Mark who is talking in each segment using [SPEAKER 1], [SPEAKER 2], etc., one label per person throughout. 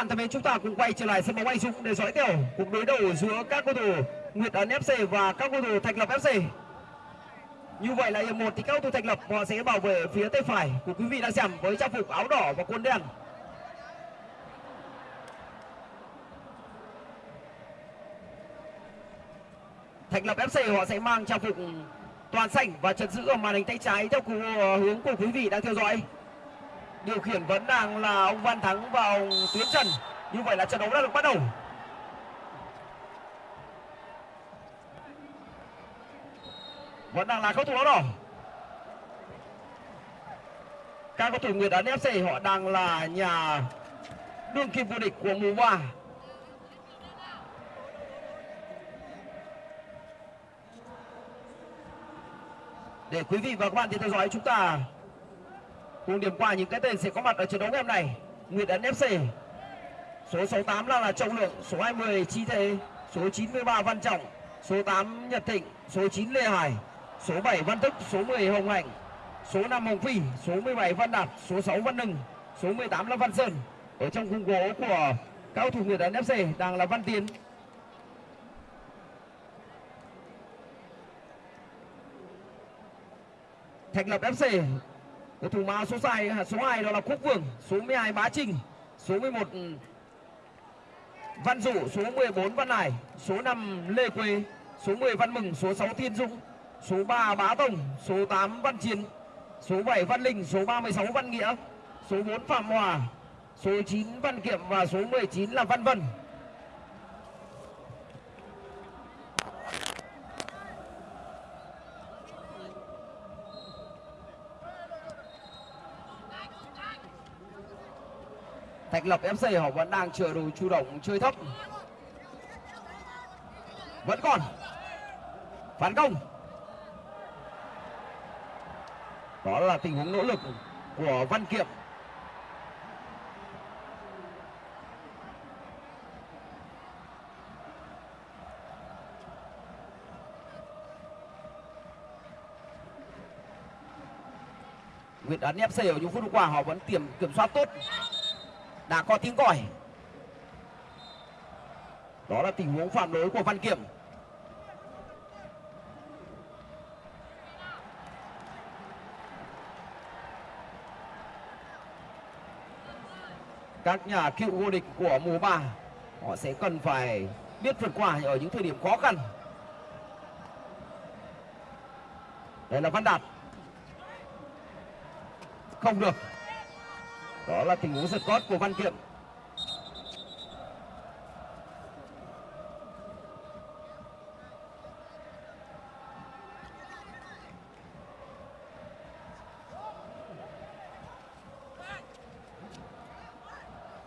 [SPEAKER 1] bạn thân mến, chúng ta cùng quay trở lại sân bóng Anh Dũng để dõi tiểu cuộc đối đầu giữa các cầu thủ Nguyệt Ấn FC và các cầu thủ Thạch Lập FC. Như vậy là hiệp một thì các cầu thủ Thạch Lập họ sẽ bảo vệ phía tay phải của quý vị đang xem với trang phục áo đỏ và quần đen. Thạch Lập FC họ sẽ mang trang phục toàn xanh và trận giữ ở màn hình tay trái theo ờ, hướng của quý vị đang theo dõi điều khiển vẫn đang là ông Văn Thắng và ông Tuyến Trần. Như vậy là trận đấu đã được bắt đầu. Vẫn đang là cầu thủ áo đỏ. Các cầu thủ Nguyệt Ấn FC họ đang là nhà đương kim vô địch của mùa qua. để quý vị và các bạn thì theo dõi chúng ta cùng điểm qua những cái tên sẽ có mặt ở trận đấu ngày hôm nay. Nguyệt Ấn FC số 68 là, là Trọng Lượng số 20 Chi Thế số 93 Văn Trọng số 8 Nhật Thịnh số 9 Lê Hải số 7 Văn Thức số 10 Hồng Hạnh số 5 Hồng Phi số 17 Văn Đạt số 6 Văn Nưng số 18 là Văn Sơn. Ở trong khung gỗ của cao thủ Nguyệt Ấn FC đang là Văn Tiến. Thạch Lập FC cầu thủ mã số 2 số 2 đó là Quốc Vương số 12 Bá Trinh số 11 Văn Dụ số 14 Văn Hải số 5 Lê Quế số 10 Văn Mừng số 6 Thiên Dũng số 3 Bá Tông số 8 Văn Chiến số 7 Văn Linh số 36 Văn Nghĩa số 4 Phạm Hòa số 9 Văn Kiệm và số 19 là Văn Vân Thạch Lập FC họ vẫn đang chờ đồ chủ động chơi thấp. Vẫn còn. Phản công. Đó là tình huống nỗ lực của Văn Kiệm. Nguyễn Ấn FC ở những phút qua, họ vẫn tiềm kiểm soát tốt đã có tiếng còi đó là tình huống phạm lỗi của Văn Kiểm. Các nhà cựu vô địch của mùa ba, họ sẽ cần phải biết vượt qua ở những thời điểm khó khăn. Đây là Văn Đạt. Không được đó là tình huống giật cót của Văn Kiệm.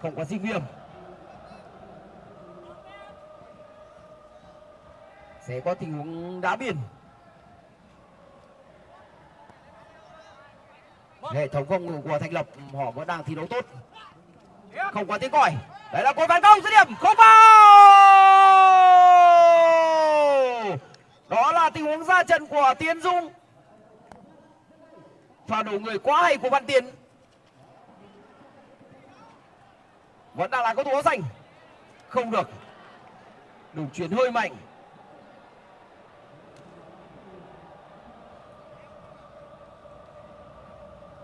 [SPEAKER 1] Không có sinh viêm sẽ có tình huống đá biên hệ thống phòng ngự của thành lập, họ vẫn đang thi đấu tốt. Không có tiếng còi. Đấy là cột phản công, dứt điểm, không vào! Đó là tình huống ra trận của tiến dung pha đổ người quá hay của văn tiến. Vẫn đang là cầu thủ áo xanh. Không được. Đủ chuyển hơi mạnh.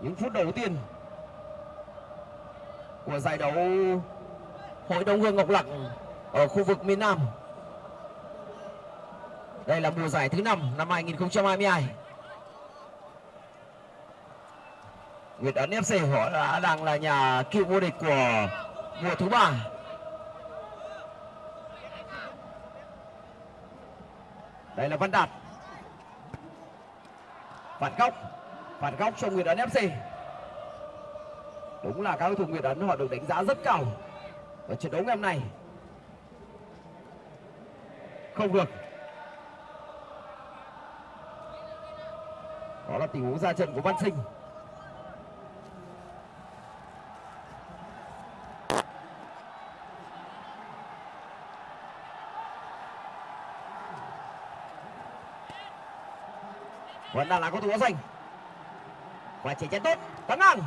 [SPEAKER 1] Những phút đầu tiên của giải đấu hội đồng hương ngọc lặc ở khu vực miền Nam. Đây là mùa giải thứ năm năm 2022. Nguyệt Ấn FC họ đã đang là nhà cựu vô địch của mùa thứ ba. Đây là Văn Đạt. Phản góc phạt góc cho Nguyệt Ấn FC đúng là các cầu thủ Nguyệt Ấn họ được đánh giá rất cao ở trận đấu ngày hôm nay. Không được. Đó là tình huống ra trận của Văn Sinh. Vẫn đang là cầu thủ áo xanh và chạy chân tốt. Tấn ngang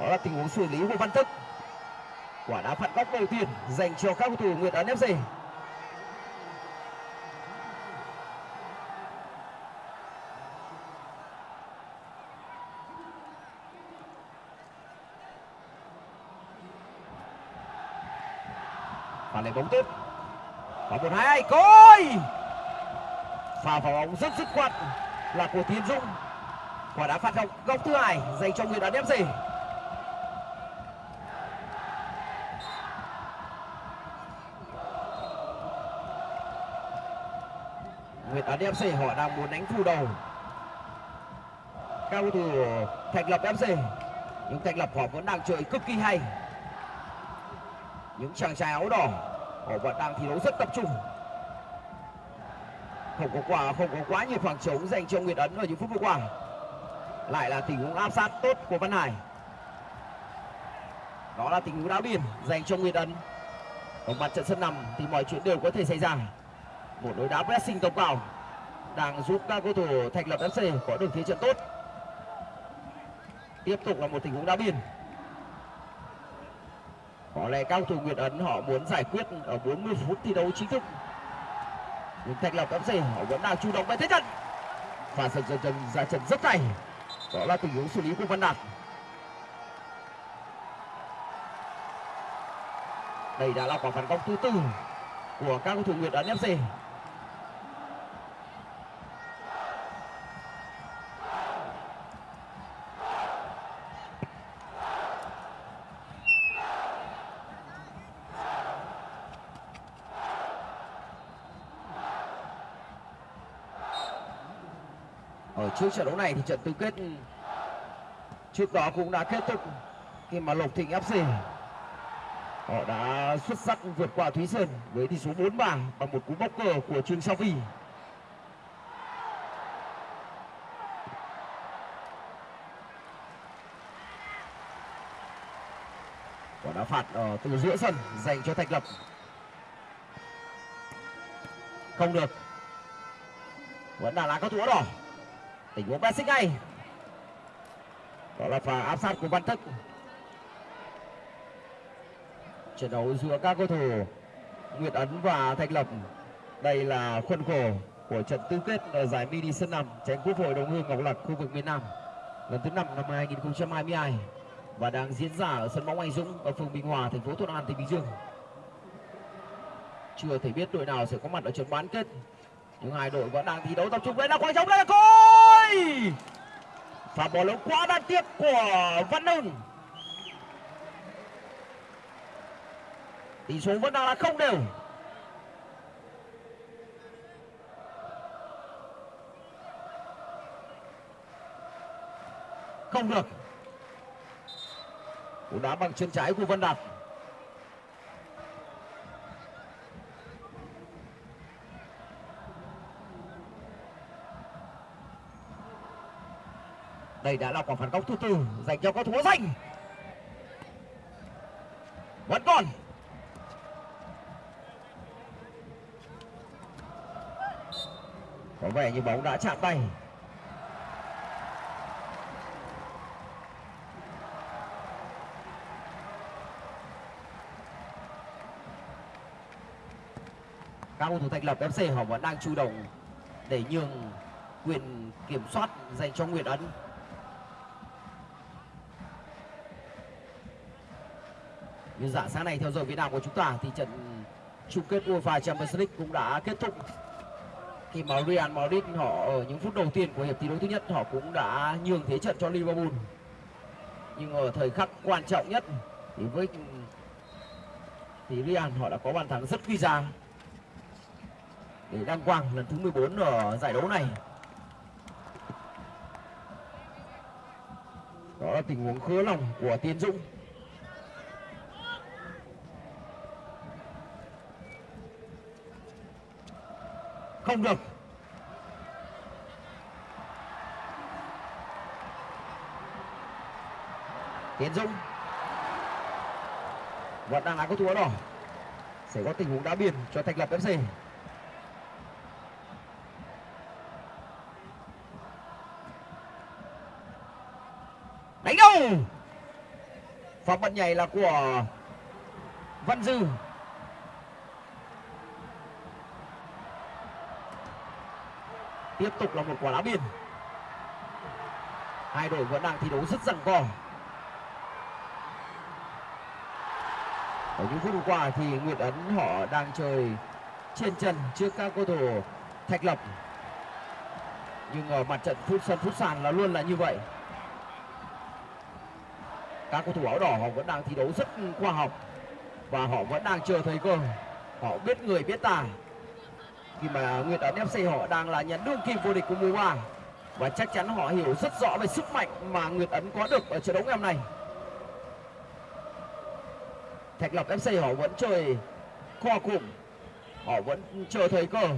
[SPEAKER 1] đó là tình huống xử lý của văn thức. Quả đá phạt góc đầu tiên dành cho các cầu thủ nguyệt ấn fc và lấy bóng tiếp. Và một hai coi pha vào bóng rất dứt khoát là của tiến dũng quả đá phạt góc góc thứ hai dành cho người đá fc Nguyệt Ấn FC họ đang muốn đánh phủ đầu? Các cầu thủ Thạch lập FC nhưng Thạch lập họ vẫn đang chơi cực kỳ hay. Những chàng trai áo đỏ, họ vẫn đang thi đấu rất tập trung. Không có quả, không có quá nhiều khoảng trống dành cho Nguyệt Ấn ở những phút vừa qua lại là tình huống áp sát tốt của Văn Hải. Đó là tình huống đá biên dành cho Nguyệt Ấn. Ở mặt trận sân nằm thì mọi chuyện đều có thể xảy ra. Một đối đá pressing tổng vào, đang giúp các cầu thủ thành lập FC có được thế trận tốt. Tiếp tục là một tình huống đá biên có lẽ các cầu thủ Nguyệt Ấn họ muốn giải quyết ở 40 phút thi đấu chính thức. Nhưng Thạch Lộc FC, họ vẫn đang chủ động về thế trận. Và dần dần dần ra trận rất hay đó là tình huống xử lý của Văn Đạt. Đây đã là quả phản công thứ tư của các cầu thủ Nguyệt Ấn FC trước trận đấu này thì trận tứ kết trước đó cũng đã kết thúc khi mà Lộc Thịnh FC họ đã xuất sắc vượt qua Thúy Sơn với tỷ số 4-3 bằng một cú bốc cờ của Trương Sao Vi. Quả đá phạt ở từ giữa sân dành cho Thạch Lập. Không được. Vẫn là lá có thủ đỏ. Tình huống xích ngay. Đó là pha áp sát của Văn Thức trận đấu giữa các cầu thủ Nguyệt Ấn và Thanh Lập. Đây là khuôn khổ của trận tứ kết ở giải mini sân nằm tranh quốc hội đồng hương Ngọc Lặc khu vực miền Nam lần thứ năm năm 2022 và đang diễn ra ở sân bóng Anh Dũng ở phường Bình Hòa, thành phố Thuận An, tỉnh Bình Dương. Chưa thể biết đội nào sẽ có mặt ở trận bán kết. Nhưng hai đội vẫn đang thi đấu tập trung. Đây là khoảng trống đây là cối. Và bỏ lỗi quá đáng tiếc của Văn Hưng. tỷ số vẫn đang là không đều không được cú đá bằng chân trái của Văn Đạt đây đã là quả phản công thứ tư dành cho cầu thủ danh. Vẫn còn. Có vẻ như bóng đã chạm tay. Các cầu thủ thành lập fc họ vẫn đang chủ động để nhường quyền kiểm soát dành cho Nguyễn ấn. Như dạng sáng nay theo giờ việt nam của chúng ta thì trận chung kết uefa champions league cũng đã kết thúc. Khi mà Real Madrid họ ở những phút đầu tiên của hiệp thi đấu thứ nhất, họ cũng đã nhường thế trận cho Liverpool. Nhưng ở thời khắc quan trọng nhất thì với thì Real họ đã có bàn thắng rất quý giá. Để đăng quang lần thứ 14 ở giải đấu này. Đó là tình huống khứa lòng của Tiến Dũng. Không được. Tiến dũng. Vẫn đang là có thua đỏ sẽ có tình huống đá biên cho thành lập fc đánh đâu pha bật nhảy là của văn dư. Tiếp tục là một quả đá biên hai đội vẫn đang thi đấu rất rằng co. Ở những phút qua thì Nguyễn Ấn họ đang chơi trên chân trước các cầu thủ Thạch Lập. Nhưng ở mặt trận phút sân phút sàn là luôn là như vậy. Các cầu thủ áo đỏ họ vẫn đang thi đấu rất khoa học và họ vẫn đang chờ thời cơ. Họ biết người, biết tài khi mà Nguyệt Ấn FC họ đang là nhà đương kim vô địch của mùa qua và chắc chắn họ hiểu rất rõ về sức mạnh mà Nguyệt Ấn có được ở trận đấu ngày hôm nay. Thạch Lộc FC họ vẫn chơi co cụm. Họ vẫn chờ thời cơ.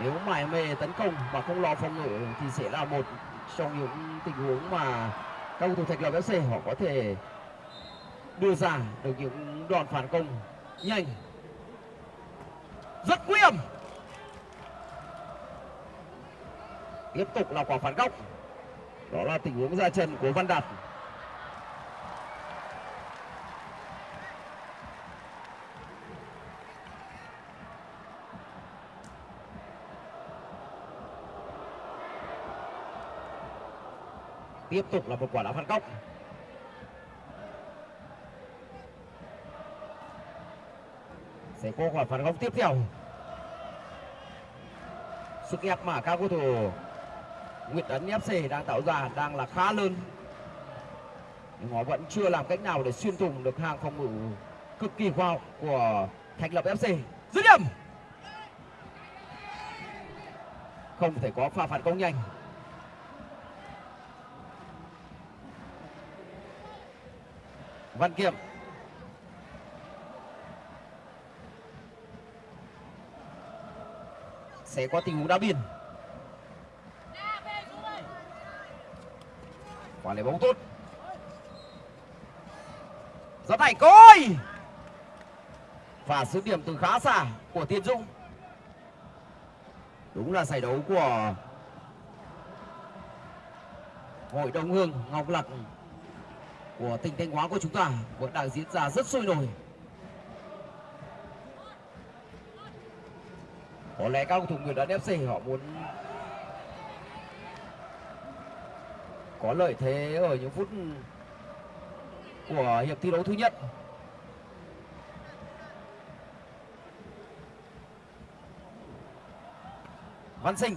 [SPEAKER 1] Nếu mải mê tấn công mà không lo phòng ngự thì sẽ là một trong những tình huống mà các cầu thủ Thạch Lộc FC họ có thể đưa ra được những đòn phản công nhanh rất nguy hiểm. Tiếp tục là quả phản góc. Đó là tình huống ra chân của Văn Đạt. Tiếp tục là một quả đá phạt góc. Sẽ có quả phản góc tiếp theo. Sức ép mà các cầu thủ. Nguyễn Tấn FC đang tạo ra đang là khá lớn. Nhưng họ vẫn chưa làm cách nào để xuyên thủng được hàng phòng ngự cực kỳ khoa học của Thành Lập FC dứt điểm! Không thể có pha phản công nhanh. Văn Kiệm sẽ có tình huống đá biên quả lấy bóng tốt. Rất hay coi! Và sứ điểm từ khá xa của Tiên Dung, đúng là giải đấu của hội đồng hương ngọc lặc của tỉnh thanh hóa của chúng ta vẫn đang diễn ra rất sôi nổi. Có lẽ các cầu thủ người đã FC họ muốn có lợi thế ở những phút của hiệp thi đấu thứ nhất. Văn Sinh.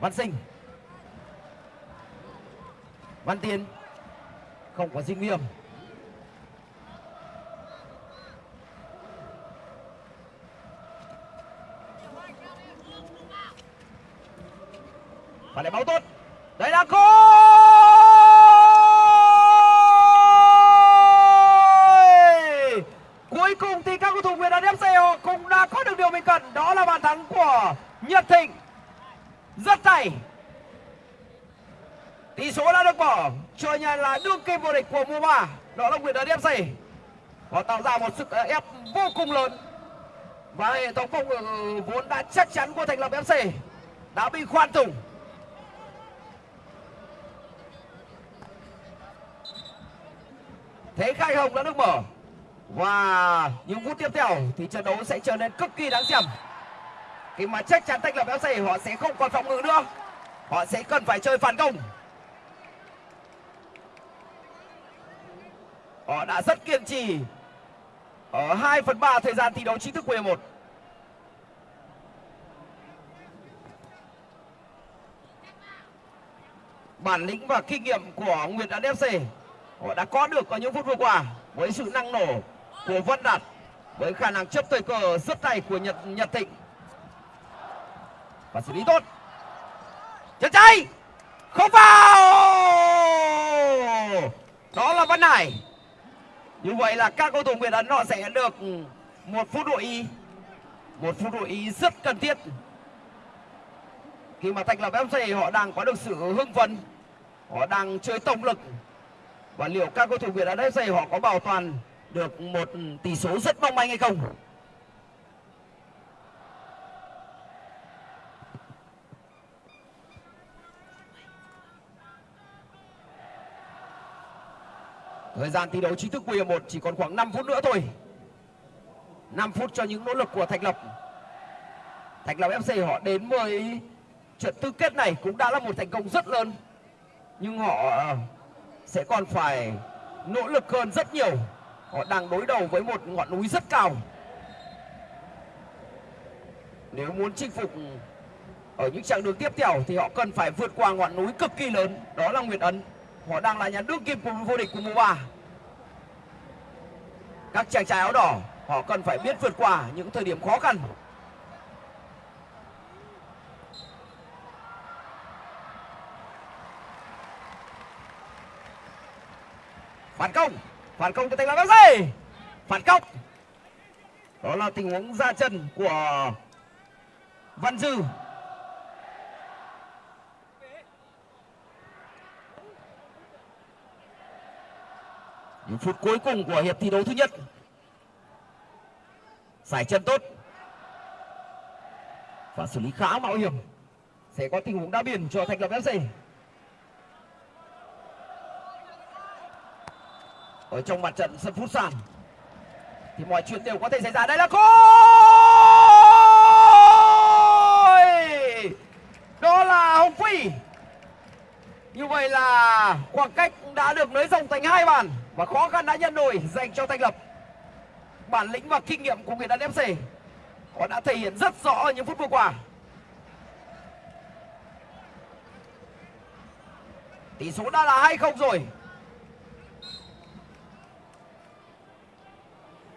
[SPEAKER 1] Văn Sinh. Văn Tiến. Không có sinh viêm và lại báo tốt đây là khôi cuối cùng thì các cầu thủ Việt Nam FC họ cũng đã có được điều mình cần đó là bàn thắng của Nhật Thịnh rất hay tỷ số đã được bỏ cho nhà đêm vô địch của mùa 3 đó là Việt Nam FC họ tạo ra một sức ép vô cùng lớn. Và hệ thống phòng ngự vốn đã chắc chắn của thành lập FC đã bị khoan thủng. Thế khai hồng đã được mở. Và những phút tiếp theo thì trận đấu sẽ trở nên cực kỳ đáng xem. Khi mà chắc chắn thành lập FC họ sẽ không còn phòng ngự nữa. Họ sẽ cần phải chơi phản công họ đã rất kiên trì ở 2 phần 3 thời gian thi đấu chính thức của hiệp 1 bản lĩnh và kinh nghiệm của Nguyệt Đạt FC họ đã có được ở những phút vừa qua với sự năng nổ của Văn Đạt, với khả năng chấp thời cờ rất tay của Nhật Nhật Thịnh. Và xử lý tốt. Chân trái không vào! Đó là Văn Hải như vậy là các cầu thủ Việt Ấn họ sẽ được một phút đội y một phút đội y rất cần thiết. Khi mà thành lập FC họ đang có được sự hưng phấn. Họ đang chơi tổng lực. Và liệu các cầu thủ Việt Nam FC họ có bảo toàn được một tỷ số rất mong manh hay không Thời gian thi đấu chính thức của hiệp 1 chỉ còn khoảng 5 phút nữa thôi. 5 phút cho những nỗ lực của Thạch Lập. Thạch Lập FC họ đến với trận tứ kết này cũng đã là một thành công rất lớn. Nhưng họ ờ, sẽ còn phải nỗ lực hơn rất nhiều. Họ đang đối đầu với một ngọn núi rất cao. Nếu muốn chinh phục ở những chặng đường tiếp theo thì họ cần phải vượt qua ngọn núi cực kỳ lớn, đó là Nguyệt Ấn. Họ đang là nhà đương kim vô địch của mùa 3. Các chàng trai áo đỏ họ cần phải biết vượt qua những thời điểm khó khăn. Phản công, phản công cho thành lập gì? Phản công. Đó là tình huống ra chân của Văn Dư những phút cuối cùng của hiệp thi đấu thứ nhất. Giải chân tốt. Và xử lý khá mạo hiểm. Sẽ có tình huống đá biên cho thành lập fc ở trong mặt trận sân phút sàn, thì mọi chuyện đều có thể xảy ra. Đây là khôi đó là hồng phi. Như vậy là khoảng cách đã được nới rộng thành hai bàn và khó khăn đã nhân đôi dành cho Thanh Lập. Bản lĩnh và kinh nghiệm của người đàn FC họ đã thể hiện rất rõ ở những phút vừa qua. Tỷ số đã là 2-0 rồi.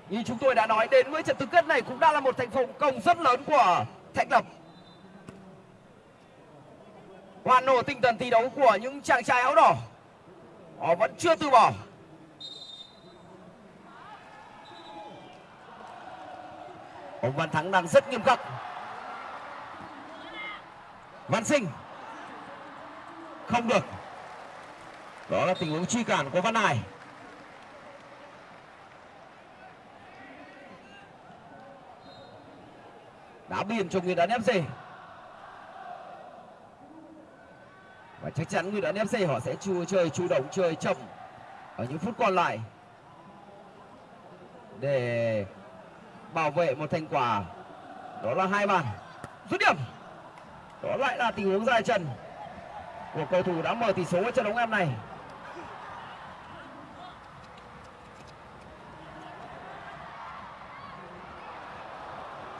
[SPEAKER 1] Như chúng tôi đã nói, đến với trận tứ kết này cũng đã là một thành công rất lớn của Thanh Lập. Hoàn nổ tinh thần thi đấu của những chàng trai áo đỏ. Họ vẫn chưa từ bỏ. Ông Văn Thắng đang rất nghiêm khắc. Văn Sinh. Không được. Đó là tình huống truy cản của Văn Hải. Đá biên cho người đá FC và chắc chắn người đá FC họ sẽ chua chơi, chủ động chơi chậm ở những phút còn lại. Để bảo vệ một thành quả. Đó là hai bàn. Dứt điểm. Đó lại là tình huống dài trần của cầu thủ đã mở tỷ số ở trận đấu em này.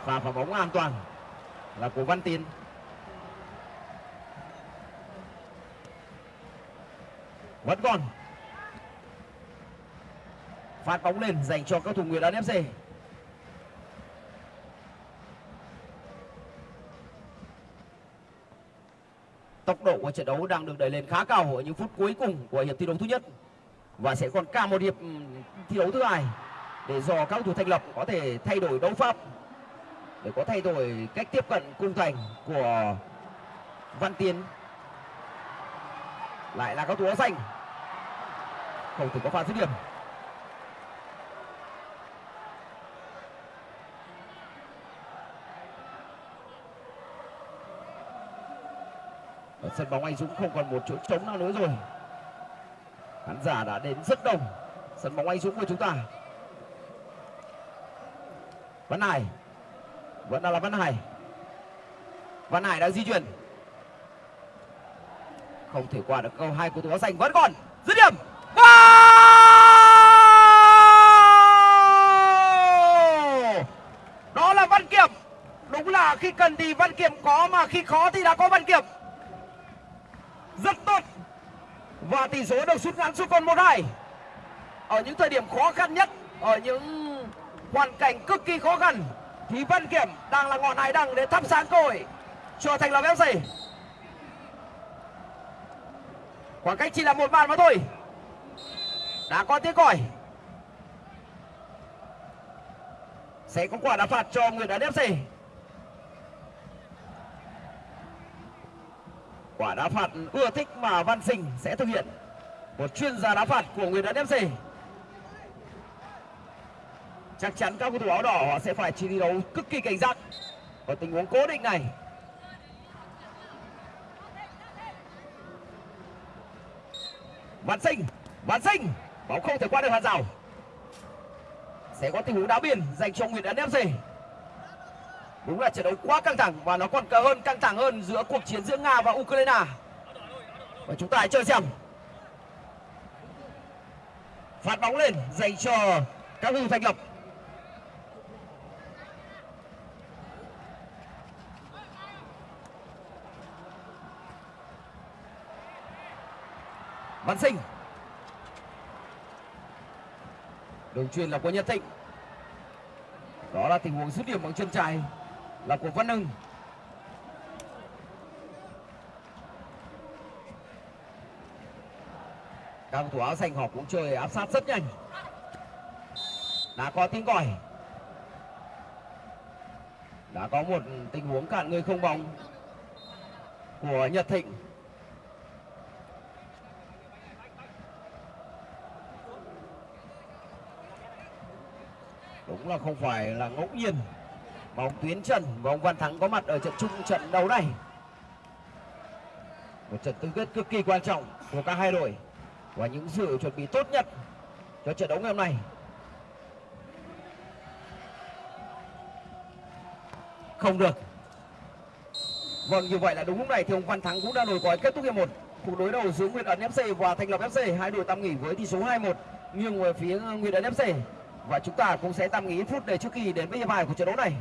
[SPEAKER 1] Và phá bóng an toàn là của Văn Tiến vẫn còn. Phát bóng lên dành cho các thủ Nguyễn An FC tốc độ của trận đấu đang được đẩy lên khá cao ở những phút cuối cùng của hiệp thi đấu thứ nhất. Và sẽ còn cả một hiệp ừ, thi đấu thứ hai để dò các thủ thành lập có thể thay đổi đấu pháp, để có thay đổi cách tiếp cận cung thành của Văn Tiến. Lại là các thủ áo xanh. Không thể có pha dứt điểm. Sân bóng anh Dũng không còn một chỗ trống nào nữa rồi. Khán giả đã đến rất đông. Sân bóng anh Dũng của chúng ta. Văn Hải. Vẫn là Văn Hải. Văn Hải đã di chuyển. Không thể qua được câu hai của thủ áo xanh. Vẫn còn dứt điểm. Đó là Văn Kiệm. Đúng là khi cần thì Văn Kiệm có, mà khi khó thì đã có Văn Kiệm rất tốt và tỷ số được rút ngắn xuống còn một hai. Ở những thời điểm khó khăn nhất, ở những hoàn cảnh cực kỳ khó khăn, thì Văn Kiểm đang là ngọn hải đăng để thắp sáng cơ hội cho thành lập FC khoảng cách chỉ là một bàn mà thôi. Đã có tiếng còi. Sẽ có quả đá phạt cho người đá FC quả đá phạt ưa thích mà Văn Sinh sẽ thực hiện. Một chuyên gia đá phạt của người đá FC chắc chắn các cầu thủ áo đỏ họ sẽ phải chi thi đấu cực kỳ cảnh giác. Ở tình huống cố định này. Văn Sinh Văn Sinh,
[SPEAKER 2] bóng không thể qua được hàng rào. Sẽ có tình huống đá biên dành cho Nguyễn Ấn FC đúng là trận đấu quá căng thẳng và nó còn cờ hơn, căng thẳng hơn giữa cuộc chiến giữa Nga và Ukraine. Và chúng ta hãy chơi xem. Phạt bóng lên dành cho các hưng thành lập văn sinh. Đường truyền là của nhật thịnh. Đó là tình huống dứt điểm bằng chân trái là của văn hưng. Các thủ áo xanh họ cũng chơi áp sát rất nhanh. Đã có tiếng còi. Đã có một tình huống cản người không bóng của nhật thịnh. Đúng là không phải là ngẫu nhiên bóng Tuyến Trần và ông Văn Thắng có mặt ở trận chung trận đấu này. Một trận tứ kết cực kỳ quan trọng của cả hai đội và những sự chuẩn bị tốt nhất cho trận đấu ngày hôm nay. Không được. Vâng như vậy là đúng lúc này thì ông Văn Thắng cũng đã nổi còi kết thúc hiệp một. Cuộc đối đầu giữa Nguyệt Ấn FC và Thành Lập FC hai đội tạm nghỉ với tỷ số 2-1 nghiêng về phía Nguyệt Ấn FC và chúng ta cũng sẽ tạm nghỉ phút để trước khi đến với hiệp hai của trận đấu này.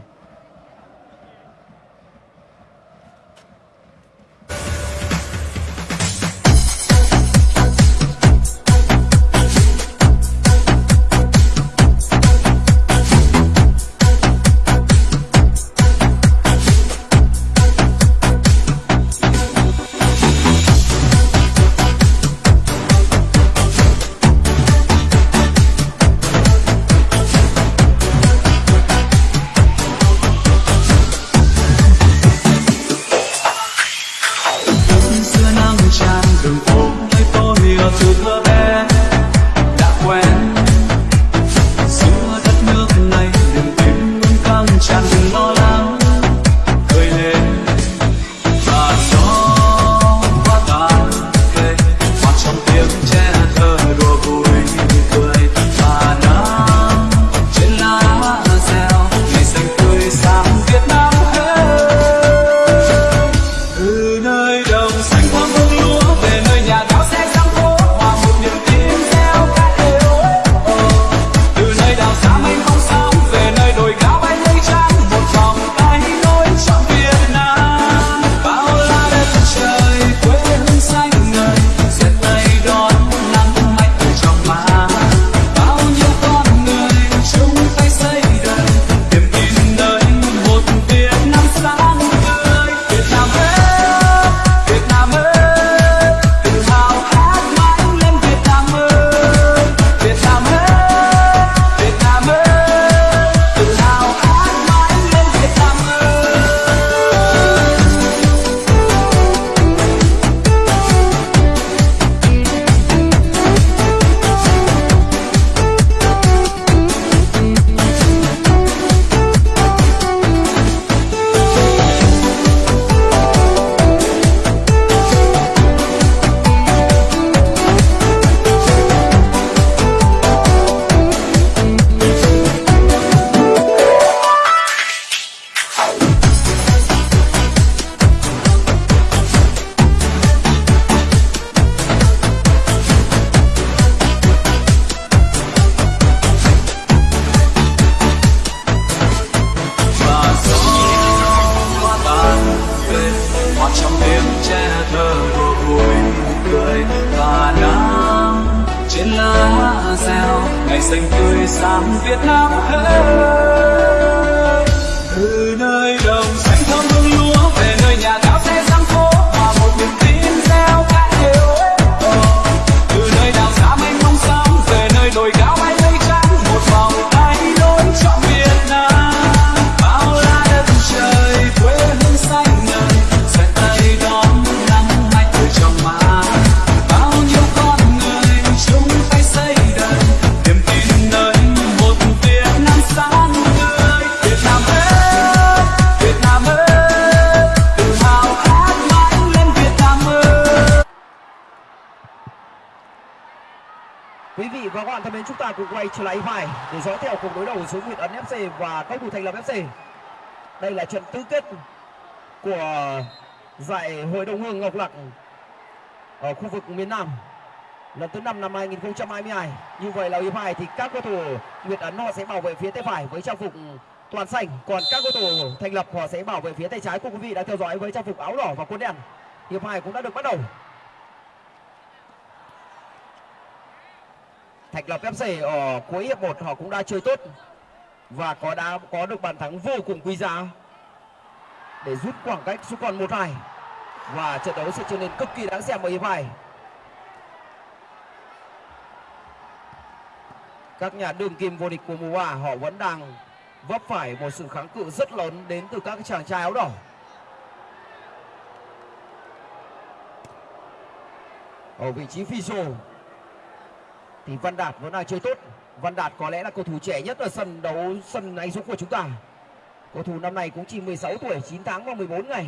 [SPEAKER 1] Bạn thân mến chúng ta cùng quay trở lại phải để dõi theo cuộc đối đầu giữa Nguyệt Ấn FC và các thủ thành lập FC. Đây là trận tứ kết của giải Hội đồng Hương Ngọc Lặc ở khu vực miền Nam lần thứ năm năm 2022. Như vậy là hiệp hai thì các cầu thủ Nguyệt Ấn họ sẽ bảo vệ phía tay phải với trang phục toàn xanh, còn các cầu thủ thành lập họ sẽ bảo vệ phía tay trái của quý vị đã theo dõi với trang phục áo đỏ và quần đen. Hiệp hai cũng đã được bắt đầu. Thạch Lập FC ở cuối hiệp 1 họ cũng đã chơi tốt và có đã, có được bàn thắng vô cùng quý giá để rút khoảng cách xuống còn 1-2 và trận đấu sẽ trở nên cực kỳ đáng xem ở hiệp 2. Các nhà đương kim vô địch của mùa 3 họ vẫn đang vấp phải một sự kháng cự rất lớn đến từ các chàng trai áo đỏ. Ở vị trí phi thì Văn Đạt vẫn đang chơi tốt. Văn Đạt có lẽ là cầu thủ trẻ nhất ở sân đấu sân Anh Dũng của chúng ta. Cầu thủ năm nay cũng chỉ 16 tuổi, 9 tháng và 14 ngày.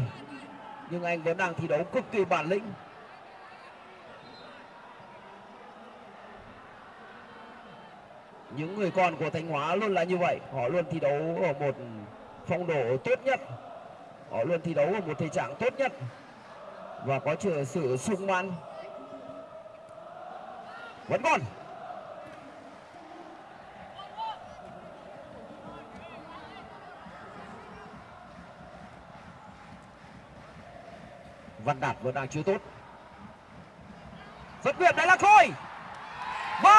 [SPEAKER 1] Nhưng anh vẫn đang thi đấu cực kỳ bản lĩnh. Những người con của Thanh Hóa luôn là như vậy. Họ luôn thi đấu ở một phong độ tốt nhất. Họ luôn thi đấu ở một thể trạng tốt nhất. Và có sự sung mãn. Vẫn còn Văn Đạt vẫn đang chưa tốt. Rất nguyện đấy là Khôi. Và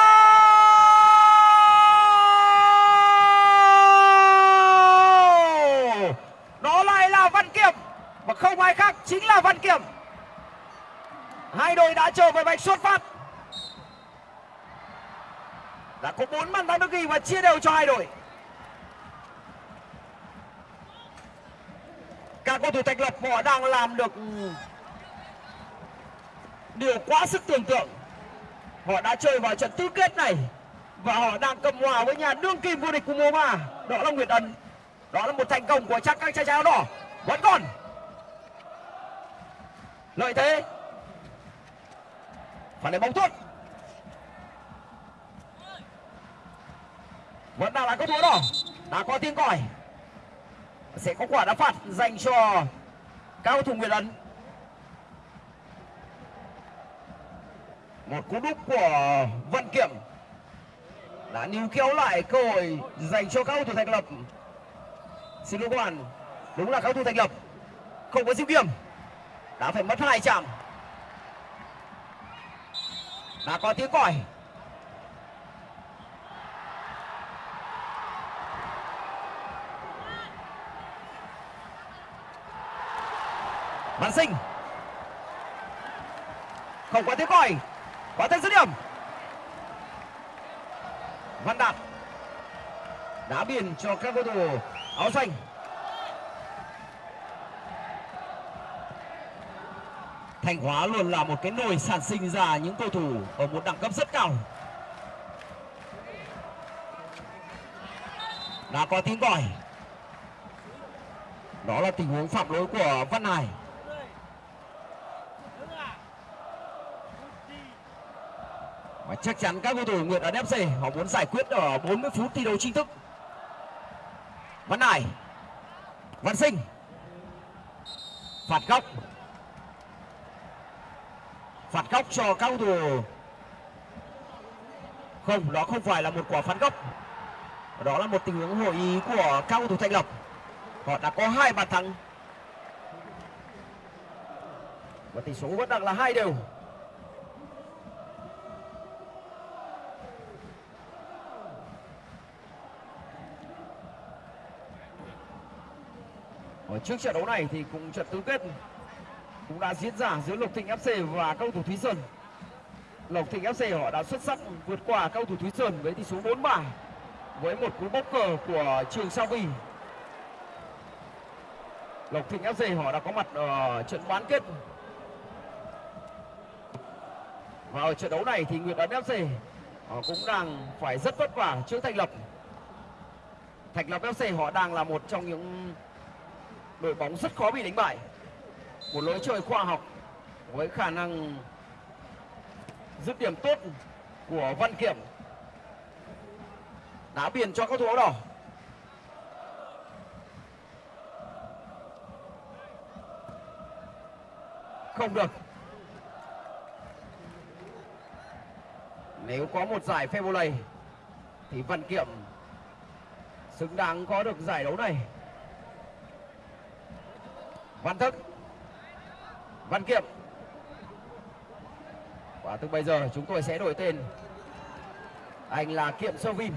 [SPEAKER 1] Đó lại là Văn Kiểm Và không ai khác chính là Văn Kiểm. Hai đội đã trở về bạch xuất phát. Đã có bốn bàn thắng được ghi và chia đều cho hai đội. Các cầu thủ thành lập họ đang làm được điều quá sức tưởng tượng. Họ đã chơi vào trận tứ kết này và họ đang cầm hòa với nhà đương kim vô địch của mùa đó là Nguyệt Ấn. Đó là một thành công của chắc các trai áo đỏ. Vẫn còn. Lợi thế. Phải lấy bóng tốt. vẫn đang là cầu thủ đỏ. Đã có tiếng còi. Sẽ có quả đá phạt dành cho cao thủ Nguyệt Ấn. Một cú đúp của Văn Kiểm đã níu kéo lại cơ hội dành cho các cầu thủ thành lập. Xin lỗi các bạn, đúng là các cầu thủ thành lập, không có diêu kiểm đã phải mất hai chạm. Đã có tiếng còi. Văn Sinh. Không có tiếng còi. Quả thân dứt điểm Văn Đạt Đá biên cho các cầu thủ áo xanh Thanh Hóa luôn là một cái nồi sản sinh ra những cầu thủ ở một đẳng cấp rất cao. Đã có tiếng gọi, Đó là tình huống phạm lỗi của Văn Hải. Chắc chắn các cầu thủ Nguyệt Ấn FC họ muốn giải quyết ở 40 phút thi đấu chính thức. Văn Hải, Văn Sinh, phạt góc, phạt góc cho các cầu thủ. Không, đó không phải là một quả phạt góc. Đó là một tình huống hội ý của các cầu thủ Thanh Lộc Họ đã có hai bàn thắng. Và tỷ số vẫn đang là hai đều. Trước trận đấu này thì cũng trận tứ kết cũng đã diễn ra giữa Lộc Thịnh FC và cầu thủ Thúy Sơn. Lộc Thịnh FC họ đã xuất sắc vượt qua cầu thủ Thúy Sơn với tỷ số 4-3 với một cú bốc cờ của Trường Sao Vi. Lộc Thịnh FC họ đã có mặt ở trận bán kết. Và ở trận đấu này thì Nguyệt Ấn FC họ cũng đang phải rất vất vả trước Thành Lập. Thành Lập FC họ đang là một trong những đội bóng rất khó bị đánh bại. Một lối chơi khoa học với khả năng dứt điểm tốt của Văn Kiểm. Đá biển cho các thủ áo đỏ. Không được. Nếu có một giải phê thì văn kiệm xứng đáng có được giải đấu này văn thức. Văn kiệm. Và từ bây giờ chúng tôi sẽ đổi tên. Anh là kiệm sơ vin.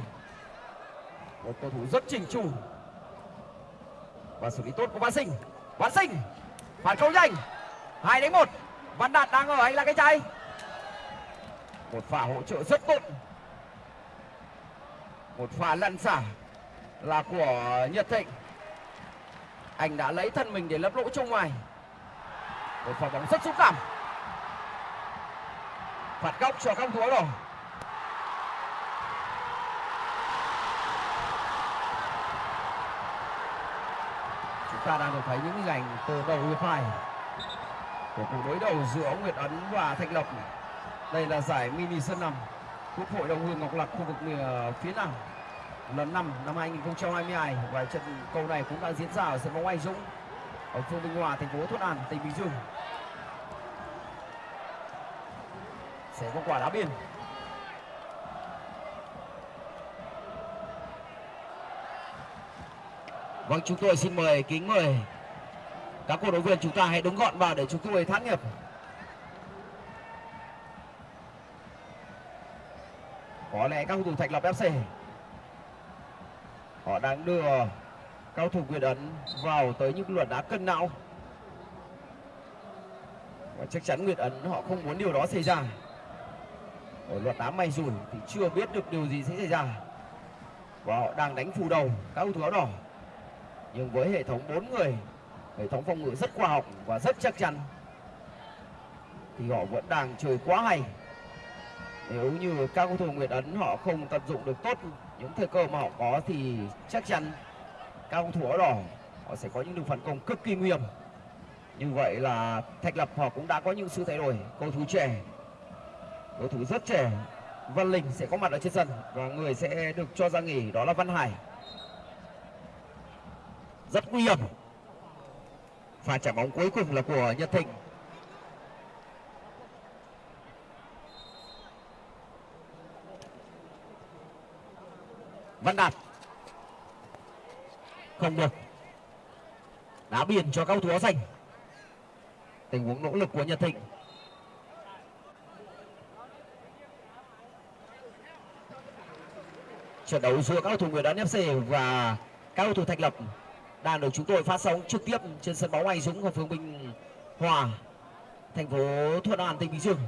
[SPEAKER 1] Một cầu thủ rất chỉnh chu. Và xử lý tốt của văn sinh. Văn sinh phản công nhanh. Hai đánh một. Văn đạt đang ở, anh là cái trái. Một pha hỗ trợ rất tốt. Một pha lăn xả là của nhật thịnh anh đã lấy thân mình để lấp lỗ trong ngoài. Một pha bóng rất xúc cảm. Phạt góc cho các thủ rồi. Chúng ta đang được thấy những hình ảnh từ đầu hiệp hai của cuộc đối đầu giữa Nguyệt Ấn và Thanh Lộc đây là giải mini sân nằm Quốc hội Đồng Hương Ngọc lạc khu vực ờ, phía Nam lần 5 năm 2022 và trận cầu này cũng đang diễn ra ở sân bóng Anh Dũng ở phường Bình Hòa, thành phố Thuận An, tỉnh Bình Dương. Sẽ có quả đá biên. Vâng, chúng tôi xin mời kính mời các cổ động viên chúng ta hãy đứng gọn vào để chúng tôi thắng nghiệp. Có lẽ các cầu thủ Thạch Lộc FC đang đưa cao thủ Việt Ấn vào tới những luật đá cân não. Và chắc chắn Nguyệt Ấn họ không muốn điều đó xảy ra. Ở luật đá may rủi thì chưa biết được điều gì sẽ xảy ra. Và họ đang đánh phù đầu, các cầu thủ áo đỏ. Nhưng với hệ thống bốn người, hệ thống phòng ngự rất khoa học và rất chắc chắn, thì họ vẫn đang chơi quá hay. Nếu như các cầu thủ Nguyệt Ấn họ không tận dụng được tốt những thời cơ mà họ có thì chắc chắn các cầu thủ áo đỏ họ sẽ có những đường phản công cực kỳ nguy hiểm. Như vậy là Thạch Lập họ cũng đã có những sự thay đổi cầu thủ trẻ, cầu thủ rất trẻ. Văn Linh sẽ có mặt ở trên sân và người sẽ được cho ra nghỉ, đó là Văn Hải. Rất nguy hiểm. Pha trả bóng cuối cùng là của Nhật Thịnh. Văn Đạt. Không được. Đá biển cho cao thủ áo xanh tình huống nỗ lực của Nhật Thịnh. Trận đấu giữa các cầu thủ người Đán FC và các cầu thủ Thạch Lập đang được chúng tôi phát sóng trực tiếp trên sân bóng Anh Dũng ở phường Bình Hòa, thành phố Thuận An, tỉnh Bình Dương.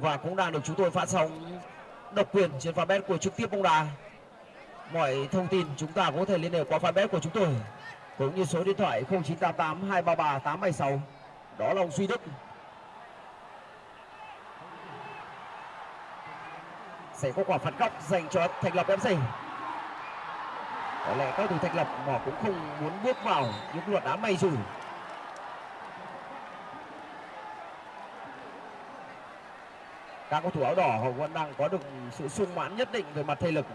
[SPEAKER 1] Và cũng đang được chúng tôi phát sóng độc quyền trên fanpage của trực tiếp bóng đá mọi thông tin chúng ta có thể liên hệ qua fanpage của chúng tôi, cũng như số điện thoại 0988 233 876 đó là ông Duy Đức. Sẽ có quả phạt góc dành cho Thành Lập FC có lẽ các thủ Thành Lập họ cũng không muốn bước vào những luật đá may rủi. Các cầu thủ áo đỏ họ vẫn đang có được sự sung mãn nhất định về mặt thể lực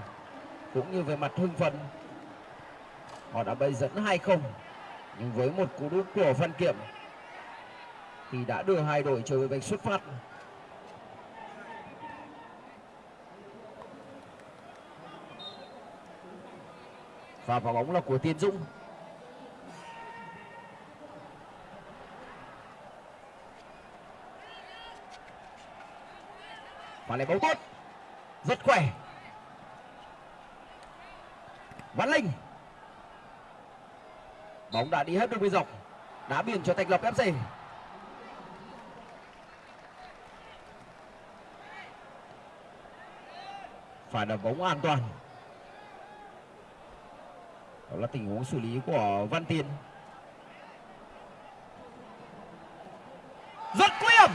[SPEAKER 1] cũng như về mặt hưng phấn, họ đã bay dẫn 2-0 nhưng với một cú đúp của Văn Kiệm, thì đã đưa hai đội trở về vạch xuất phát. Và vào bóng là của Tiến Dũng. Và lại bóng tốt, rất khỏe. Văn Linh. Bóng đã đi hết đường biên dọc. Đá biên cho Thành Lập FC phải là bóng an toàn. Đó là tình huống xử lý của Văn Tiên rất nguy hiểm.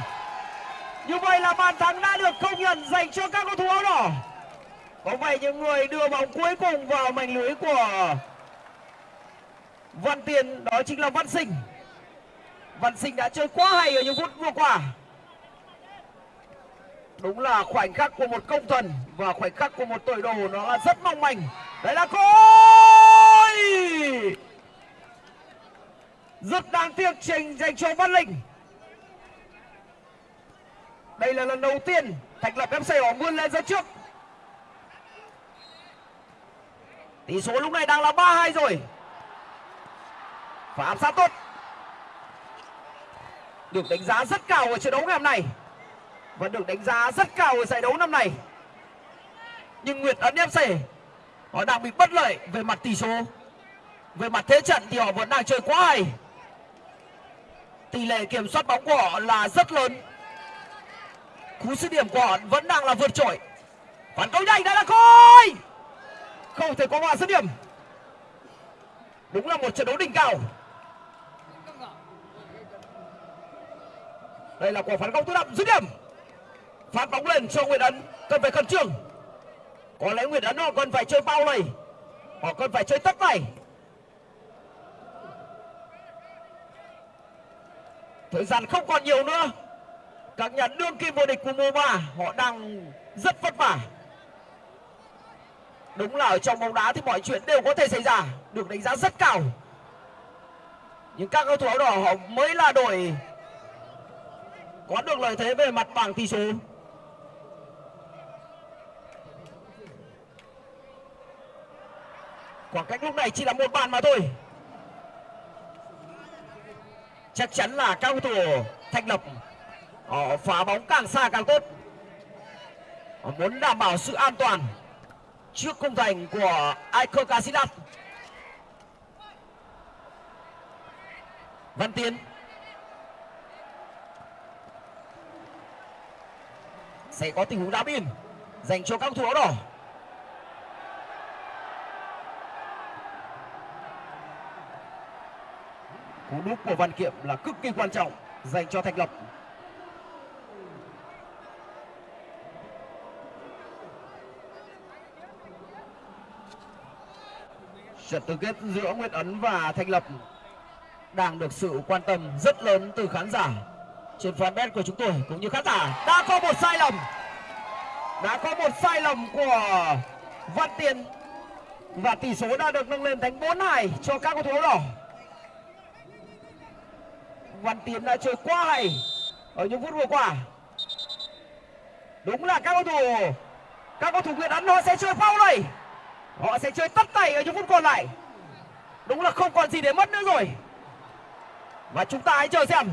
[SPEAKER 1] Như vậy là bàn thắng đã được công nhận dành cho các cầu thủ áo đỏ có vậy những người đưa bóng cuối cùng vào mảnh lưới của Văn Tiền, đó chính là Văn Sinh. Văn Sinh đã chơi quá hay ở những phút vừa qua. Đúng là khoảnh khắc của một công thần và khoảnh khắc của một tuổi đồ, nó là rất mong manh. Đấy là cối rất đáng tiếc trình dành cho văn linh. Đây là lần đầu tiên thành lập fc họ vươn lên dẫn trước. Tỷ số lúc này đang là ba hai rồi. Và áp sát tốt. Được đánh giá rất cao ở trận đấu ngày hôm nay. Và được đánh giá rất cao ở giải đấu năm nay. Nhưng Nguyệt Ấn FC họ đang bị bất lợi về mặt tỷ số. Về mặt thế trận thì họ vẫn đang chơi quá hay. Tỷ lệ kiểm soát bóng của họ là rất lớn. Cú sút điểm của họ vẫn đang là vượt trội. Phản công nhanh đã là coi không thể có hòa dứt điểm đúng là một trận đấu đỉnh cao. Đây là quả phản công tự động dứt điểm. Phát bóng lên cho Nguyễn Ấn, cần phải khẩn trương. Có lẽ Nguyễn Ấn họ cần phải chơi bao này. Họ cần phải chơi tất này. Thời gian không còn nhiều nữa. Các nhà đương kim vô địch của mùa Ba họ đang rất vất vả đúng là ở trong bóng đá thì mọi chuyện đều có thể xảy ra. Được đánh giá rất cao. Nhưng các cầu thủ áo đỏ họ mới là đội có được lợi thế về mặt bảng tỷ số. Khoảng cách lúc này chỉ là một bàn mà thôi. Chắc chắn là các cầu thủ thành lập, họ phá bóng càng xa càng tốt. Họ muốn đảm bảo sự an toàn trước khung thành của Iker Casillas. Văn Tiến. Sẽ có tình huống đá biên dành cho các thủ áo đỏ. Cú đúp của Văn Kiệm là cực kỳ quan trọng dành cho Thành Lập. Trận tứ kết giữa Nguyễn Ấn và Thành Lập đang được sự quan tâm rất lớn từ khán giả. Trên fanpage của chúng tôi cũng như khán giả, đã có một sai lầm. Đã có một sai lầm của Văn Tiền và tỷ số đã được nâng lên thành 4-2 cho các cầu thủ đỏ. Văn Tiến đã chơi quá hay ở những phút vừa qua. Đúng là các cầu thủ, các cầu thủ Nguyễn Ấn, họ sẽ chơi foul này họ sẽ chơi tất tay ở những phút còn lại. Đúng là không còn gì để mất nữa rồi. Và chúng ta hãy chờ xem.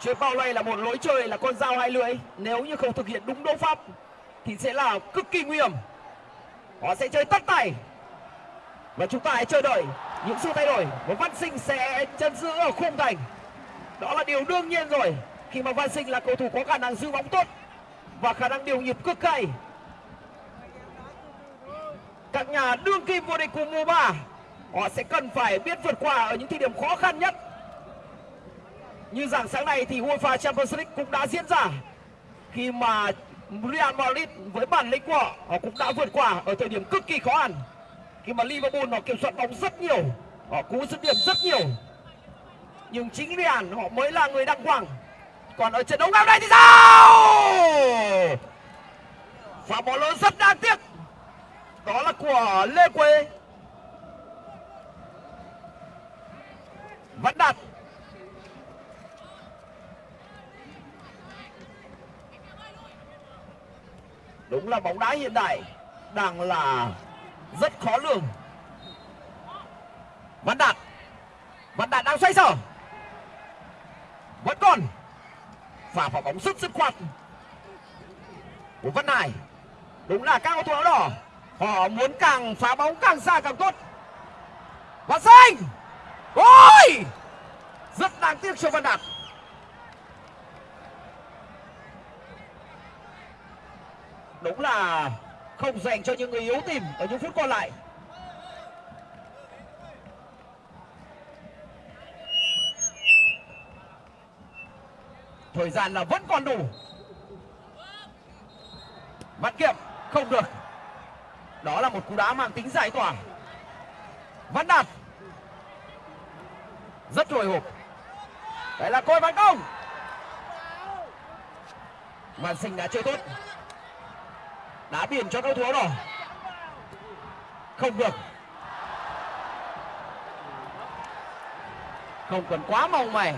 [SPEAKER 1] Chơi bao này là một lối chơi, là con dao hai lưỡi. Nếu như không thực hiện đúng đấu pháp, thì sẽ là cực kỳ nguy hiểm. Họ sẽ chơi tất tay. Và chúng ta hãy chờ đợi những sự thay đổi. Và văn sinh sẽ chân giữ ở khung thành. Đó là điều đương nhiên rồi. Khi mà văn sinh là cầu thủ có khả năng giữ bóng tốt và khả năng điều nhịp cực hay các nhà đương kim vô địch của mùa 3 họ sẽ cần phải biết vượt qua ở những thời điểm khó khăn nhất. Như dạng sáng nay thì UEFA Champions League cũng đã diễn ra. Khi mà Real Madrid với bản lĩnh của họ, họ cũng đã vượt qua ở thời điểm cực kỳ khó khăn. Khi mà Liverpool họ kiểm soát bóng rất nhiều họ cú dứt điểm rất nhiều. Nhưng chính Real họ mới là người đăng quang còn ở trận đấu ngày hôm nay thì sao? Pha bóng lớn rất đáng tiếc đó là của Lê Quế vẫn đặt. Đúng là bóng đá hiện đại, đang là rất khó lường. Văn Đạt Văn Đạt đang xoay sở. Vẫn còn. Phả vào bóng rất dứt khoát Của Văn Hải. Đúng là các cầu thủ áo đỏ. Họ muốn càng phá bóng càng xa càng tốt. Và xanh, Ôi! Rất đáng tiếc cho Văn Đạt. Đúng là không dành cho những người yếu tìm ở những phút còn lại. Thời gian là vẫn còn đủ. Bắt kiệm không được đó là một cú đá mang tính giải tỏa. Văn đạt. Rất hồi hộp. Đấy là côi văn công. Văn Sinh đã chơi tốt. Đá biển cho cầu thủ áo đỏ. Không được. Không cần quá mong mày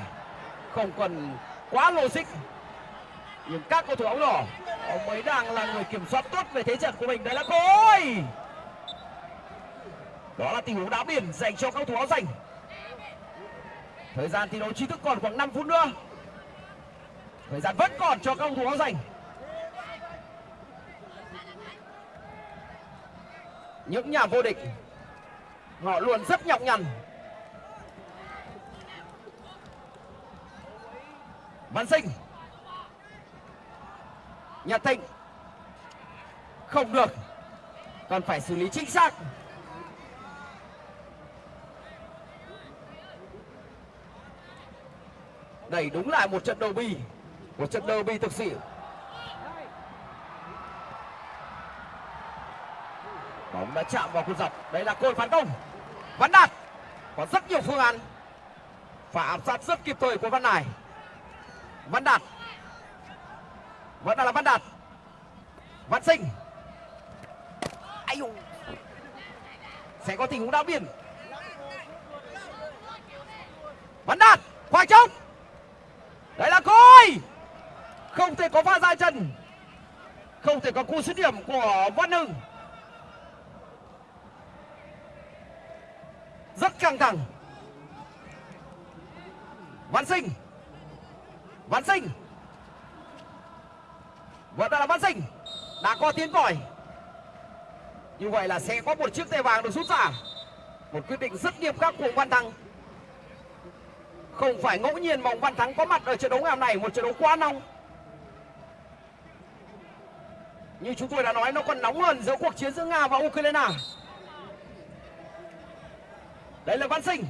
[SPEAKER 1] Không cần quá logic. Nhưng các cầu thủ áo đỏ Ông ấy đang là người kiểm soát tốt về thế trận của mình. Đấy là Khôi Đó là tình huống đá biển dành cho các thủ áo dành Thời gian thi đấu chính thức còn khoảng 5 phút nữa. Thời gian vẫn còn cho các thủ áo dành Những nhà vô địch, Họ luôn rất nhọc nhằn. Văn Sinh Nhật Thịnh Không được. Còn phải xử lý chính xác. Đây đúng là một trận derby Một trận derby thực sự. Bóng đã chạm vào cột dọc. Đây là cột phản công. Văn Đạt. Có rất nhiều phương án. Và áp sát rất kịp thời của Văn này Văn Đạt vẫn là Văn Đạt Văn Sinh. Ai dụ. Sẽ có tình huống đá biển. Văn Đạt. Khoảng trống Đấy là Khôi. Không thể có pha dài chân. Không thể có cú dứt điểm của Văn Hưng. Rất căng thẳng. Văn Sinh. Văn Sinh. Vẫn là Văn Sinh, Đã có tiếng còi. Như vậy là sẽ có một chiếc thẻ vàng được rút ra. Một quyết định rất nghiêm khắc của Văn Thắng. Không phải ngẫu nhiên mà ông Văn Thắng có mặt ở trận đấu ngày hôm này Một trận đấu quá nóng. Như chúng tôi đã nói, nó còn nóng hơn giữa cuộc chiến giữa Nga và Ukraine. Đây là Văn Sinh.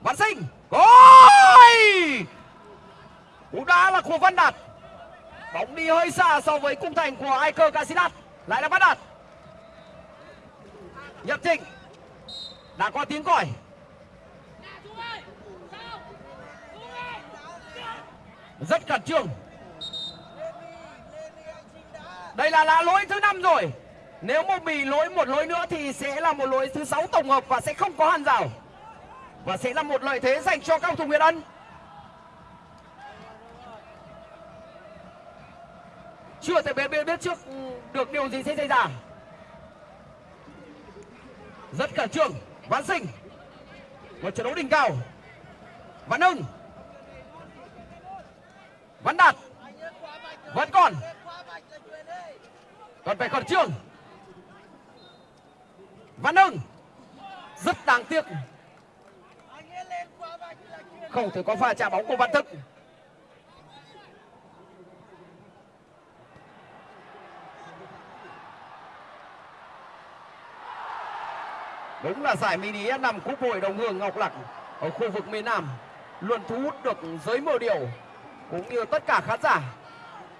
[SPEAKER 1] Văn Sinh Gol Cú đá là của Văn Đạt. Bóng đi hơi xa so với cung thành của Iker Casillas. Lại là Văn Đạt. Nhật Trịnh Đã có tiếng còi. Rất khẩn trương. Đây là là lỗi thứ năm rồi. Nếu một bị lỗi một lỗi nữa thì sẽ là một lỗi thứ sáu tổng hợp và sẽ không có hàn rào. Và sẽ là một lợi thế dành cho các cầu thủ Việt Ân. Chưa thể biết, biết biết trước. Được điều gì sẽ xảy ra? Rất khẩn trương. Văn Sinh một trận đấu đỉnh cao. Văn Hưng Văn Đạt vẫn còn. Còn phải khẩn trương. Văn Hưng rất đáng tiếc. Không thể có pha chạm bóng của Văn Thức Đúng là giải mini S5 Cúp Hội Đồng Hương Ngọc Lặc ở khu vực miền Nam luôn thu hút được giới mơ điều cũng như tất cả khán giả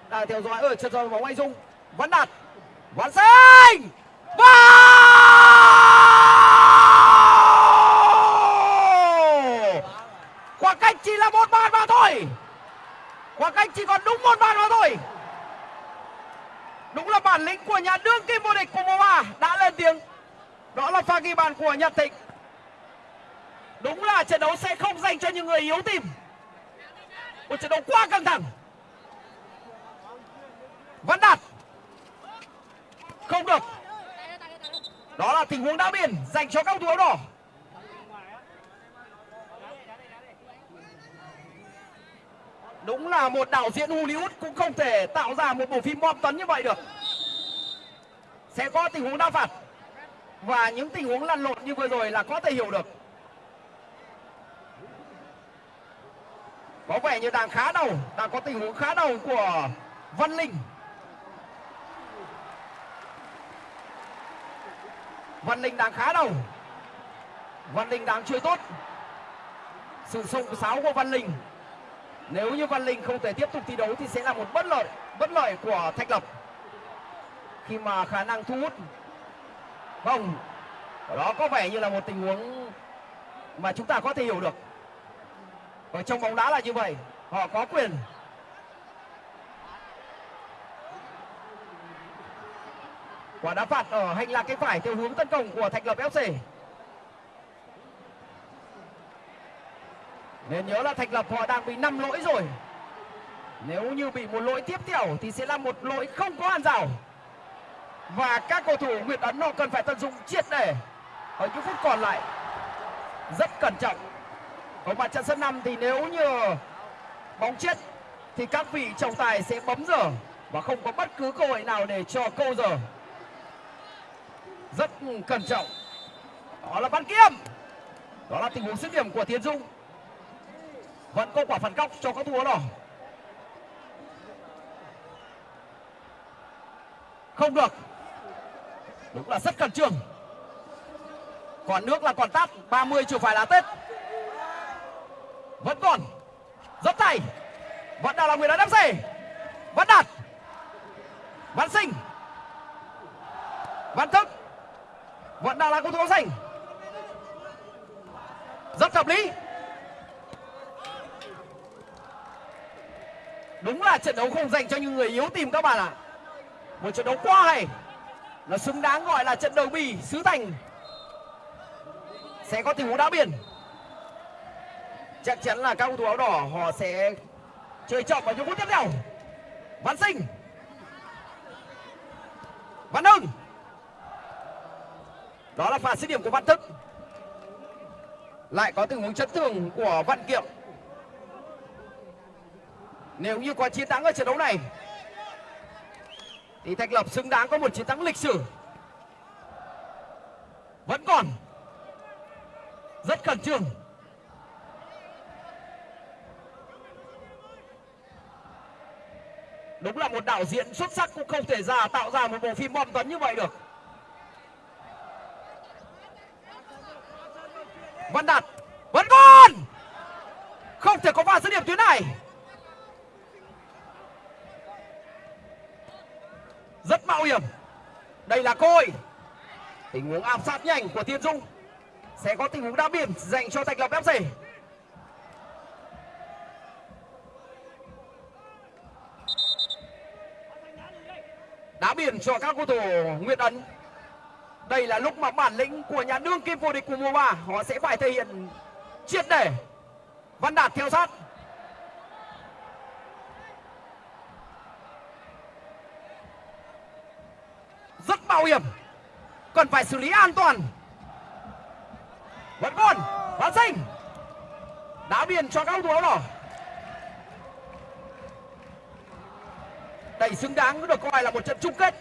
[SPEAKER 1] đang theo dõi ở trận đấu bóng anh Dung. Văn Đạt Văn Sinh và khoảng cách chỉ là một bàn mà thôi. Khoảng cách chỉ còn đúng một bàn mà thôi. Đúng là bản lĩnh của nhà đương kim vô địch của mùa ba đã lên tiếng đó là pha ghi bàn của nhật thịnh. Đúng là trận đấu sẽ không dành cho những người yếu tim. Một trận đấu quá căng thẳng. Văn đạt. Không được. Đó là tình huống đá biển dành cho các thủ áo đỏ. Đúng là một đạo diễn Hollywood cũng không thể tạo ra một bộ phim bom tấn như vậy được. Sẽ có tình huống đá phạt và những tình huống lăn lộn như vừa rồi là có thể hiểu được. Có vẻ như đang khá đầu đang có tình huống khá đầu của Văn Linh. Văn Linh đang khá đầu Văn Linh đang chơi tốt. Sự sông sáo của Văn Linh. Nếu như Văn Linh không thể tiếp tục thi đấu Thì sẽ là một bất lợi Bất lợi của Thạch Lập. Khi mà khả năng thu hút không. Đó có vẻ như là một tình huống Mà chúng ta có thể hiểu được. Ở trong bóng đá là như vậy, họ có quyền. Quả đá phạt ở hành lang cánh phải theo hướng tấn công của thạch lập fc nên nhớ là thạch lập họ đang bị năm lỗi rồi. Nếu như bị một lỗi tiếp theo thì sẽ là một lỗi không có hàng rào và các cầu thủ Nguyệt Ấn họ cần phải tận dụng triệt để. Ở những phút còn lại, rất cẩn trọng. Ở mặt trận sân năm thì nếu như bóng chết, thì các vị trọng tài sẽ bấm giờ và không có bất cứ cơ hội nào để cho câu giờ. Rất cẩn trọng. Đó là bắn kiếm. Đó là tình huống dứt điểm của Tiến Dung vẫn có quả phản góc cho các thủ đỏ không được đúng là rất khẩn trương. Còn nước là còn tát 30 chưa phải là tết. Vẫn còn, rất tay vẫn đang là người đàn fc vẫn đạt. Văn sinh văn thức. Vẫn đang là cầu thủ áo xanh. Rất hợp lý. Đúng là trận đấu không dành cho những người yếu tìm các bạn ạ. À. một trận đấu quá hay nó xứng đáng gọi là trận đầu bì xứ thành. Sẽ có tình huống đá biển. Chắc chắn là các cầu thủ áo đỏ họ sẽ chơi trọng vào những phút tiếp theo. Văn sinh. Văn hưng. Đó là pha dứt điểm của văn thức. Lại có tình huống chấn thương của văn kiệm. Nếu như có chiến thắng ở trận đấu này thì Thạch Lập xứng đáng có một chiến thắng lịch sử. Vẫn còn rất khẩn trương. Đúng là một đạo diễn xuất sắc cũng không thể ra tạo ra một bộ phim bom tấn như vậy được. Văn Đạt, vẫn còn không thể có pha dứt điểm tuyến này rất mạo hiểm đây là côi tình huống áp sát nhanh của thiên dung. Sẽ có tình huống đá biển dành cho thạch lập fc đá biển cho các cầu thủ Nguyễn ấn. Đây là lúc mà bản lĩnh của nhà đương kim vô địch của mùa 3 họ sẽ phải thể hiện triệt để văn đạt theo sát rất mạo hiểm. Cần phải xử lý an toàn. Vẫn còn hoàn sinh đá biên cho các cầu thủ áo đỏ đây xứng đáng được coi là một trận chung kết.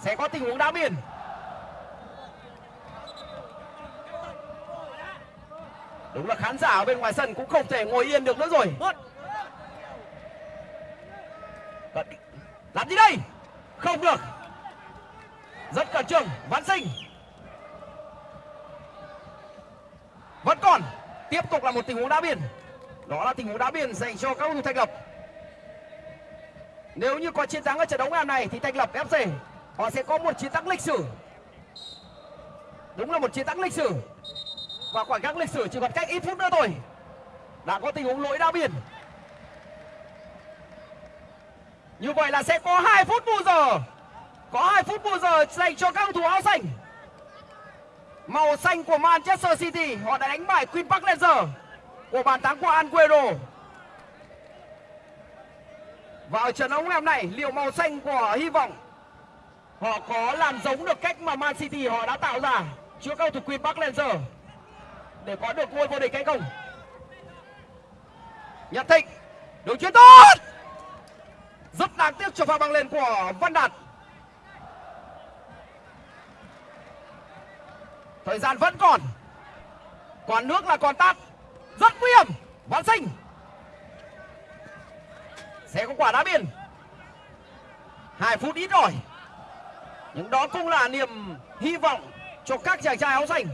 [SPEAKER 1] Sẽ có tình huống đá biên đúng là khán giả ở bên ngoài sân cũng không thể ngồi yên được nữa rồi. Làm gì đây không được. Rất cẩn trương. Văn sinh. Vẫn còn. Tiếp tục là một tình huống đá biên. Đó là tình huống đá biên dành cho các cầu thủ thành lập. Nếu như có chiến thắng ở trận đấu ngày hôm nay thì thành lập fc họ sẽ có một chiến thắng lịch sử. Đúng là một chiến thắng lịch sử. Và khoảng cách lịch sử chỉ còn cách ít phút nữa thôi. Đã có tình huống lỗi đá biên như vậy là sẽ có 2 phút bù giờ. Có 2 phút bù giờ dành cho các cầu thủ áo xanh. Màu xanh của Manchester City, họ đã đánh bại Queen Park Rangers của bàn thắng của Anguero. Và ở trận đấu ngày hôm nay, liệu màu xanh của hy vọng, họ có làm giống được cách mà Man City họ đã tạo ra trước cầu thủ Queen Park Rangers để có được ngôi vô địch hay không? Nhật Thịnh đường chuyền tốt! Rất đáng tiếc cho pha băng lên của Văn Đạt. Thời gian vẫn còn. Còn nước là còn tắt rất nguy hiểm. Văn sinh. Sẽ có quả đá biên. Hai phút ít rồi. Nhưng đó cũng là niềm hy vọng cho các chàng trai áo xanh.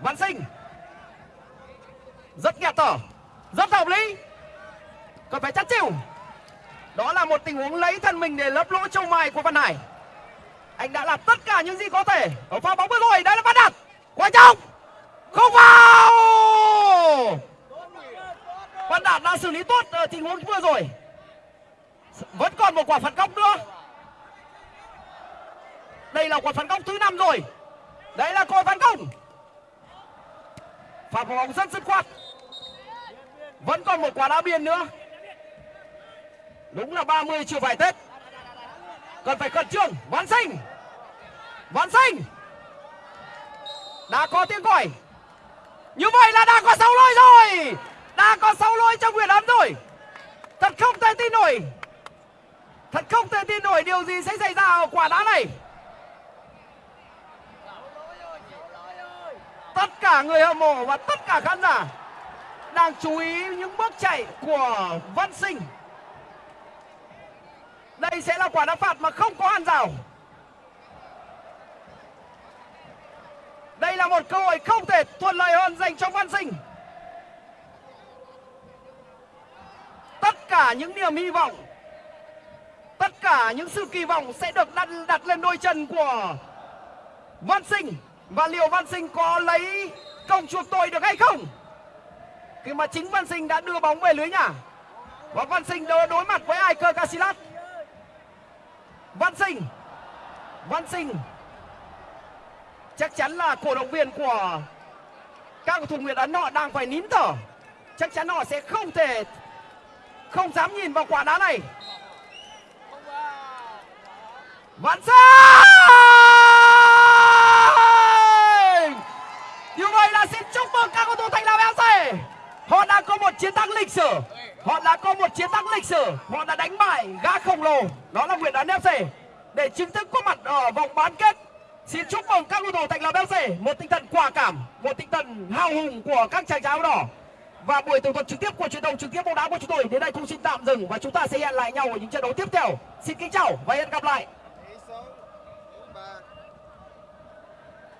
[SPEAKER 1] Văn sinh. Rất nghẹt thở. Rất hợp lý. Cần phải chắc chịu đó là một tình huống lấy thân mình để lấp lỗ châu mai của văn hải. Anh đã làm tất cả những gì có thể ở pha bóng vừa rồi. Đây là văn đạt. Quá trọng không vào. Văn Đạt đã xử lý tốt ở tình huống vừa rồi. Vẫn còn một quả phạt góc nữa. Đây là quả phạt góc thứ năm rồi. Đấy là còi phản công phạt bóng rất dứt khoát. Vẫn còn một quả đá biên nữa đúng là 30 chưa phải tết. Cần phải khẩn trương. Văn sinh văn sinh đã có tiếng còi. Như vậy là đã có sáu lỗi rồi. Đã có sáu lỗi trong nguyện ấn rồi. Thật không thể tin nổi. Thật không thể tin nổi điều gì sẽ xảy ra ở quả đá này. Tất cả người hâm mộ và tất cả khán giả đang chú ý những bước chạy của văn sinh đây sẽ là quả đá phạt mà không có hàng rào. Đây là một cơ hội không thể thuận lợi hơn dành cho văn sinh. Tất cả những niềm hy vọng tất cả những sự kỳ vọng sẽ được đặt, đặt lên đôi chân của văn sinh. Và liệu văn sinh có lấy công chuộc tội được hay không? Khi mà chính văn sinh đã đưa bóng về lưới nhà và văn sinh đối, mặt với Iker Casillas văn sinh. Văn sinh. Chắc chắn là cổ động viên của các cầu thủ Nguyễn Ấn họ đang phải nín thở. Chắc chắn họ sẽ không thể, không dám nhìn vào quả đá này. Văn Sinh! Như vậy là xin chúc mừng các cầu thủ Thành Lập FC Họ đã có một chiến thắng lịch sử. Họ đã có một chiến thắng lịch sử. Họ đã đánh bại gã khổng lồ. Đó là Nguyễn Đán FC Để chính thức có mặt ở vòng bán kết, Xin chúc mừng các cầu thủ Thành Lập FC Một tinh thần quả cảm, Một tinh thần hào hùng của các chàng trai áo đỏ. Và buổi tường thuật trực tiếp của truyền thông trực tiếp bóng đá của chúng tôi đến đây cũng xin tạm dừng và chúng ta sẽ hẹn lại nhau ở những trận đấu tiếp theo. Xin kính chào và hẹn gặp lại.